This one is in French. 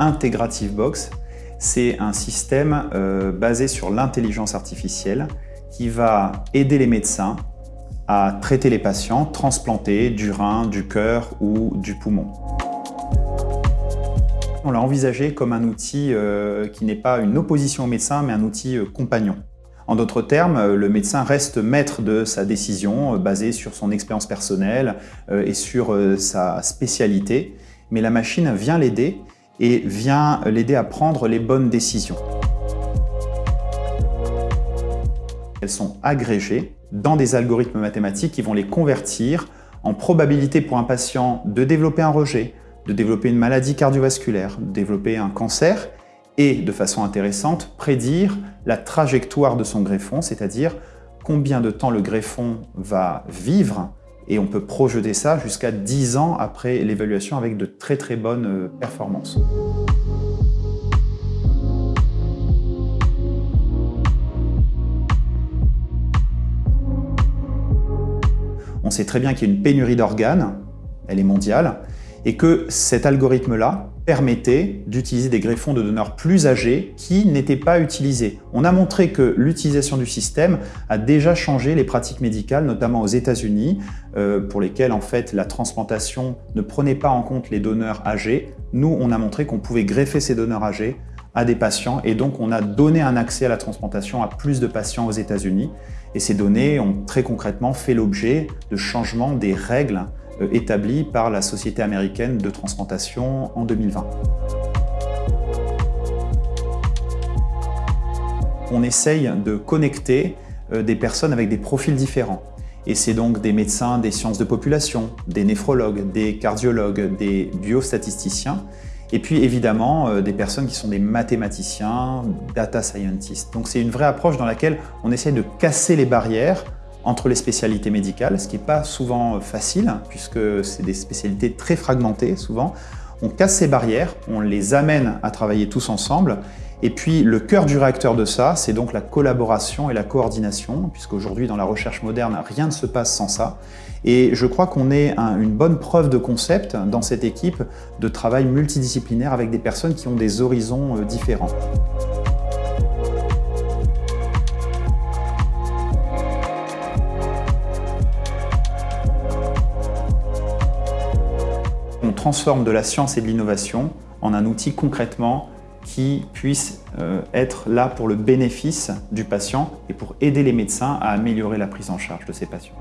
Integrative Box, c'est un système euh, basé sur l'intelligence artificielle qui va aider les médecins à traiter les patients transplantés du rein, du cœur ou du poumon. On l'a envisagé comme un outil euh, qui n'est pas une opposition au médecin, mais un outil euh, compagnon. En d'autres termes, le médecin reste maître de sa décision basée sur son expérience personnelle et sur sa spécialité, mais la machine vient l'aider et vient l'aider à prendre les bonnes décisions. Elles sont agrégées dans des algorithmes mathématiques qui vont les convertir en probabilité pour un patient de développer un rejet, de développer une maladie cardiovasculaire, de développer un cancer et, de façon intéressante, prédire la trajectoire de son greffon, c'est-à-dire combien de temps le greffon va vivre et on peut projeter ça jusqu'à 10 ans après l'évaluation avec de très très bonnes euh, performances. On sait très bien qu'il y a une pénurie d'organes, elle est mondiale, et que cet algorithme-là permettait d'utiliser des greffons de donneurs plus âgés qui n'étaient pas utilisés. On a montré que l'utilisation du système a déjà changé les pratiques médicales, notamment aux États-Unis, euh, pour lesquelles en fait la transplantation ne prenait pas en compte les donneurs âgés. Nous, on a montré qu'on pouvait greffer ces donneurs âgés à des patients et donc on a donné un accès à la transplantation à plus de patients aux États-Unis. Et ces données ont très concrètement fait l'objet de changements des règles établi par la Société américaine de transplantation en 2020. On essaye de connecter euh, des personnes avec des profils différents. Et c'est donc des médecins des sciences de population, des néphrologues, des cardiologues, des biostatisticiens, et puis évidemment euh, des personnes qui sont des mathématiciens, data scientists. Donc c'est une vraie approche dans laquelle on essaye de casser les barrières entre les spécialités médicales, ce qui n'est pas souvent facile, puisque c'est des spécialités très fragmentées souvent. On casse ces barrières, on les amène à travailler tous ensemble, et puis le cœur du réacteur de ça, c'est donc la collaboration et la coordination, puisqu'aujourd'hui dans la recherche moderne, rien ne se passe sans ça. Et je crois qu'on est une bonne preuve de concept dans cette équipe de travail multidisciplinaire avec des personnes qui ont des horizons euh, différents. Transforme de la science et de l'innovation en un outil concrètement qui puisse euh, être là pour le bénéfice du patient et pour aider les médecins à améliorer la prise en charge de ces patients.